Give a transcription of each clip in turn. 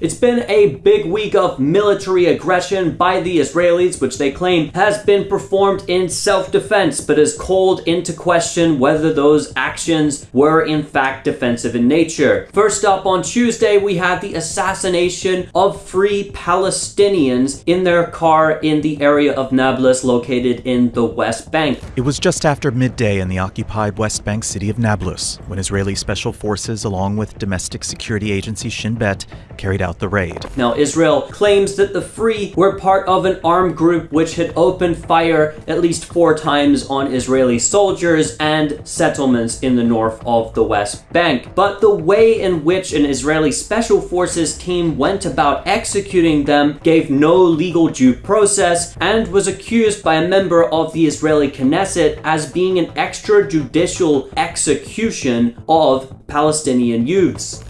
It's been a big week of military aggression by the Israelis, which they claim has been performed in self defense, but has called into question whether those actions were in fact defensive in nature. First up, on Tuesday, we had the assassination of three Palestinians in their car in the area of Nablus, located in the West Bank. It was just after midday in the occupied West Bank city of Nablus when Israeli special forces, along with domestic security agency Shin Bet, carried out the raid. Now, Israel claims that the Free were part of an armed group which had opened fire at least four times on Israeli soldiers and settlements in the north of the West Bank. But the way in which an Israeli special forces team went about executing them gave no legal due process and was accused by a member of the Israeli Knesset as being an extrajudicial execution of Palestinian youths.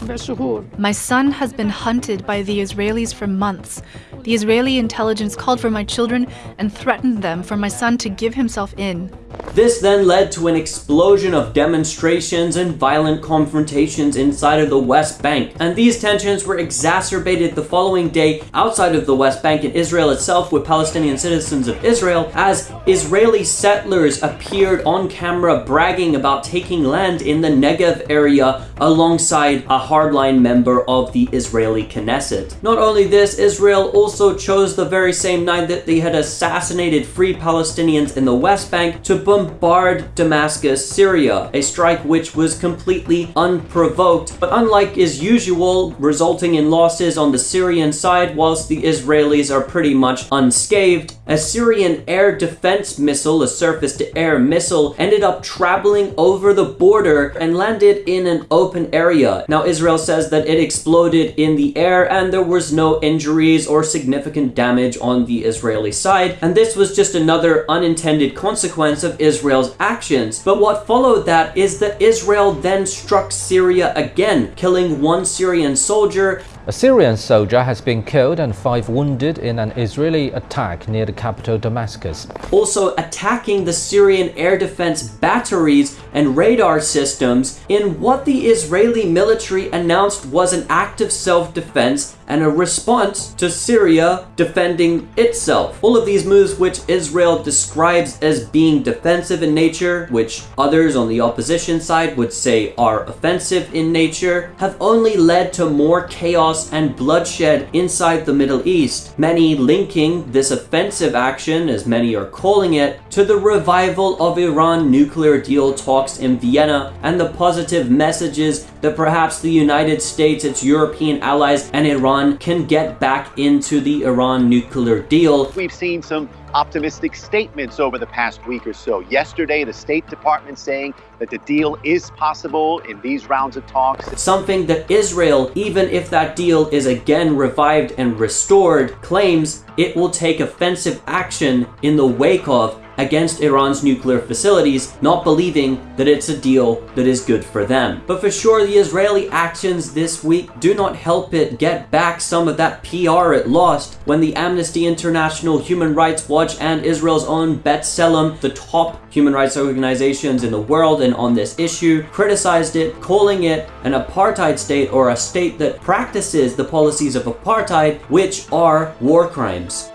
My son has been hunted by the Israelis for months. The Israeli intelligence called for my children and threatened them for my son to give himself in. This then led to an explosion of demonstrations and violent confrontations inside of the West Bank. And these tensions were exacerbated the following day outside of the West Bank in Israel itself with Palestinian citizens of Israel as Israeli settlers appeared on camera bragging about taking land in the Negev area alongside a hardline member of the Israeli Knesset. Not only this, Israel also chose the very same night that they had assassinated free Palestinians in the West Bank to bombard Damascus, Syria, a strike which was completely unprovoked, but unlike is usual, resulting in losses on the Syrian side whilst the Israelis are pretty much unscathed. A Syrian air defense missile, a surface to air missile, ended up traveling over the border and landed in an open area. Now, Israel says that it exploded in the air and there was no injuries or significant damage on the Israeli side, and this was just another unintended consequence of Israel's actions. But what followed that is that Israel then struck Syria again, killing one Syrian soldier a Syrian soldier has been killed and five wounded in an Israeli attack near the capital Damascus. Also attacking the Syrian air defense batteries and radar systems in what the Israeli military announced was an act of self-defense and a response to Syria defending itself. All of these moves which Israel describes as being defensive in nature, which others on the opposition side would say are offensive in nature, have only led to more chaos and bloodshed inside the Middle East. Many linking this offensive action, as many are calling it, to the revival of Iran nuclear deal talks in Vienna and the positive messages that perhaps the United States, its European allies, and Iran can get back into the Iran nuclear deal. We've seen some optimistic statements over the past week or so. Yesterday, the State Department saying that the deal is possible in these rounds of talks. Something that Israel, even if that deal is again revived and restored, claims it will take offensive action in the wake of against Iran's nuclear facilities, not believing that it's a deal that is good for them. But for sure, the Israeli actions this week do not help it get back some of that PR it lost when the Amnesty International, Human Rights Watch, and Israel's own B'Tselem, the top human rights organizations in the world and on this issue, criticized it, calling it an apartheid state or a state that practices the policies of apartheid, which are war crimes.